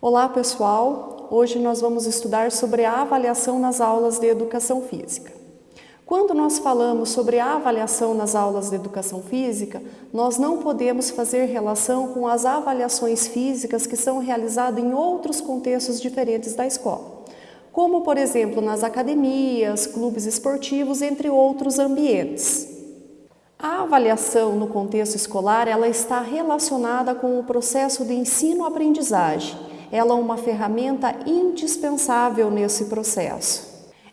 Olá pessoal, hoje nós vamos estudar sobre a avaliação nas aulas de Educação Física. Quando nós falamos sobre a avaliação nas aulas de Educação Física, nós não podemos fazer relação com as avaliações físicas que são realizadas em outros contextos diferentes da escola, como por exemplo nas academias, clubes esportivos, entre outros ambientes. A avaliação no contexto escolar ela está relacionada com o processo de ensino-aprendizagem ela é uma ferramenta indispensável nesse processo.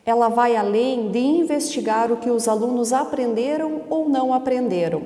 Ela vai além de investigar o que os alunos aprenderam ou não aprenderam.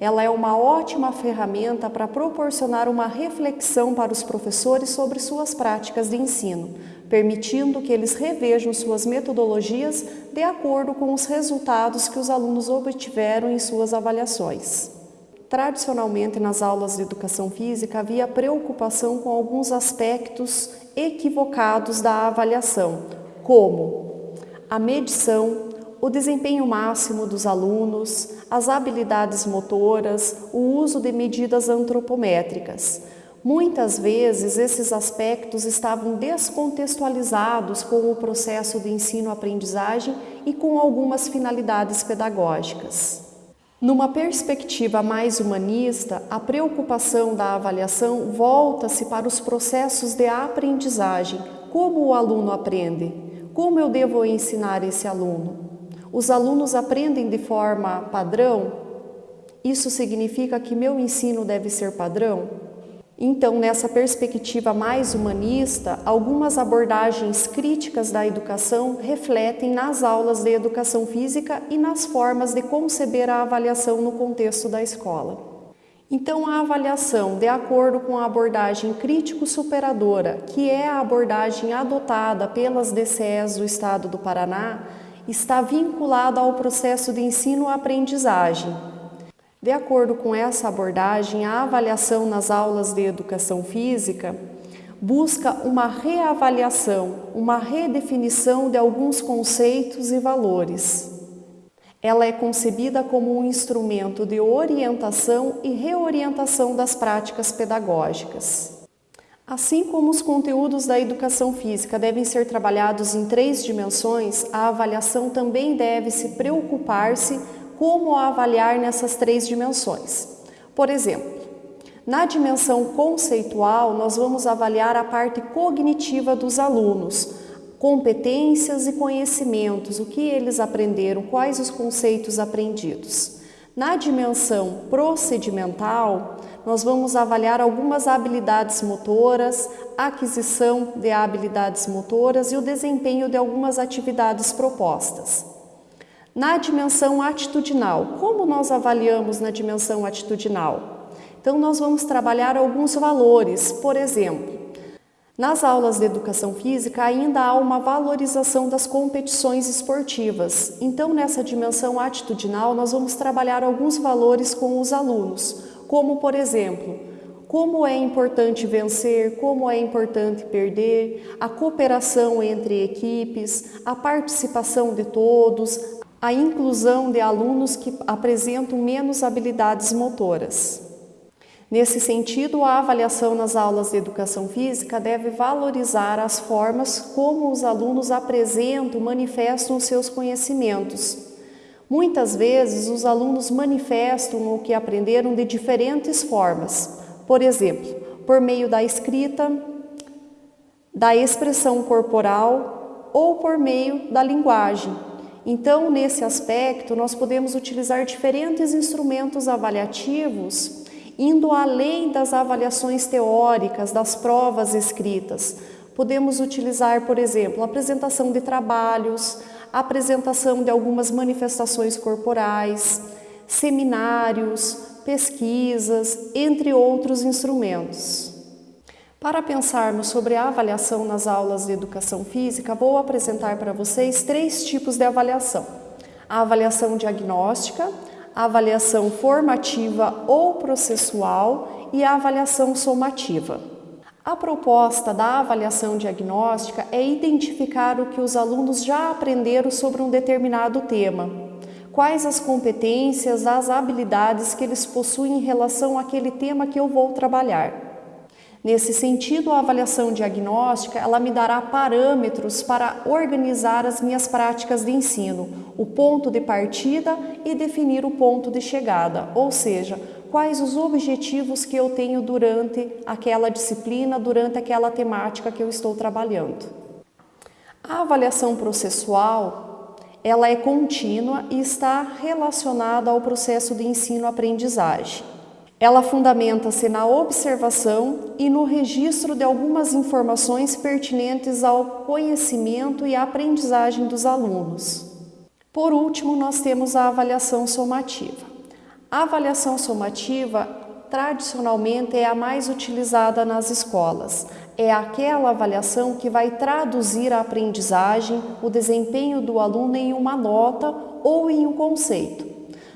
Ela é uma ótima ferramenta para proporcionar uma reflexão para os professores sobre suas práticas de ensino, permitindo que eles revejam suas metodologias de acordo com os resultados que os alunos obtiveram em suas avaliações. Tradicionalmente, nas aulas de educação física, havia preocupação com alguns aspectos equivocados da avaliação, como a medição, o desempenho máximo dos alunos, as habilidades motoras, o uso de medidas antropométricas. Muitas vezes, esses aspectos estavam descontextualizados com o processo de ensino-aprendizagem e com algumas finalidades pedagógicas. Numa perspectiva mais humanista, a preocupação da avaliação volta-se para os processos de aprendizagem. Como o aluno aprende? Como eu devo ensinar esse aluno? Os alunos aprendem de forma padrão? Isso significa que meu ensino deve ser padrão? Então, nessa perspectiva mais humanista, algumas abordagens críticas da educação refletem nas aulas de educação física e nas formas de conceber a avaliação no contexto da escola. Então, a avaliação, de acordo com a abordagem crítico-superadora, que é a abordagem adotada pelas DCEs do Estado do Paraná, está vinculada ao processo de ensino-aprendizagem, de acordo com essa abordagem, a avaliação nas aulas de educação física busca uma reavaliação, uma redefinição de alguns conceitos e valores. Ela é concebida como um instrumento de orientação e reorientação das práticas pedagógicas. Assim como os conteúdos da educação física devem ser trabalhados em três dimensões, a avaliação também deve se preocupar-se como avaliar nessas três dimensões. Por exemplo, na dimensão conceitual, nós vamos avaliar a parte cognitiva dos alunos, competências e conhecimentos, o que eles aprenderam, quais os conceitos aprendidos. Na dimensão procedimental, nós vamos avaliar algumas habilidades motoras, aquisição de habilidades motoras e o desempenho de algumas atividades propostas. Na dimensão atitudinal, como nós avaliamos na dimensão atitudinal? Então, nós vamos trabalhar alguns valores, por exemplo, nas aulas de educação física ainda há uma valorização das competições esportivas. Então, nessa dimensão atitudinal, nós vamos trabalhar alguns valores com os alunos, como, por exemplo, como é importante vencer, como é importante perder, a cooperação entre equipes, a participação de todos, a inclusão de alunos que apresentam menos habilidades motoras. Nesse sentido, a avaliação nas aulas de educação física deve valorizar as formas como os alunos apresentam, manifestam os seus conhecimentos. Muitas vezes, os alunos manifestam o que aprenderam de diferentes formas, por exemplo, por meio da escrita, da expressão corporal ou por meio da linguagem, então, nesse aspecto, nós podemos utilizar diferentes instrumentos avaliativos, indo além das avaliações teóricas, das provas escritas. Podemos utilizar, por exemplo, a apresentação de trabalhos, a apresentação de algumas manifestações corporais, seminários, pesquisas, entre outros instrumentos. Para pensarmos sobre a avaliação nas aulas de educação física, vou apresentar para vocês três tipos de avaliação. A avaliação diagnóstica, a avaliação formativa ou processual e a avaliação somativa. A proposta da avaliação diagnóstica é identificar o que os alunos já aprenderam sobre um determinado tema, quais as competências, as habilidades que eles possuem em relação àquele tema que eu vou trabalhar. Nesse sentido, a avaliação diagnóstica, ela me dará parâmetros para organizar as minhas práticas de ensino, o ponto de partida e definir o ponto de chegada, ou seja, quais os objetivos que eu tenho durante aquela disciplina, durante aquela temática que eu estou trabalhando. A avaliação processual, ela é contínua e está relacionada ao processo de ensino-aprendizagem. Ela fundamenta-se na observação e no registro de algumas informações pertinentes ao conhecimento e à aprendizagem dos alunos. Por último, nós temos a avaliação somativa. A avaliação somativa tradicionalmente é a mais utilizada nas escolas. É aquela avaliação que vai traduzir a aprendizagem, o desempenho do aluno em uma nota ou em um conceito.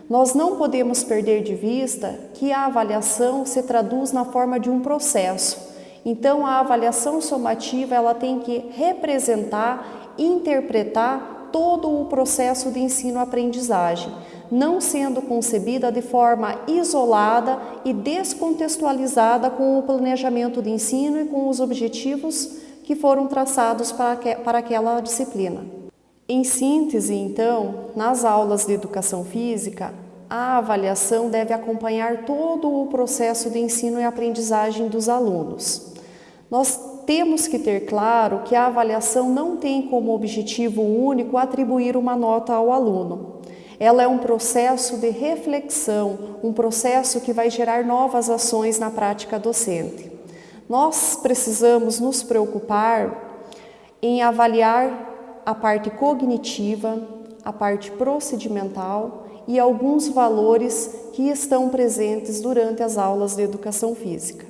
Nós não podemos perder de vista que a avaliação se traduz na forma de um processo. Então, a avaliação somativa ela tem que representar, interpretar todo o processo de ensino-aprendizagem, não sendo concebida de forma isolada e descontextualizada com o planejamento de ensino e com os objetivos que foram traçados para, para aquela disciplina. Em síntese, então, nas aulas de educação física, a avaliação deve acompanhar todo o processo de ensino e aprendizagem dos alunos. Nós temos que ter claro que a avaliação não tem como objetivo único atribuir uma nota ao aluno. Ela é um processo de reflexão, um processo que vai gerar novas ações na prática docente. Nós precisamos nos preocupar em avaliar a parte cognitiva, a parte procedimental e alguns valores que estão presentes durante as aulas de educação física.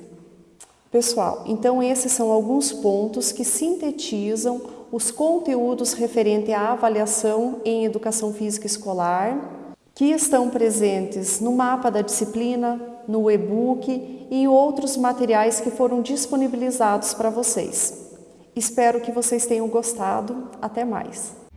Pessoal, então esses são alguns pontos que sintetizam os conteúdos referentes à avaliação em educação física escolar, que estão presentes no mapa da disciplina, no e-book e em outros materiais que foram disponibilizados para vocês. Espero que vocês tenham gostado. Até mais!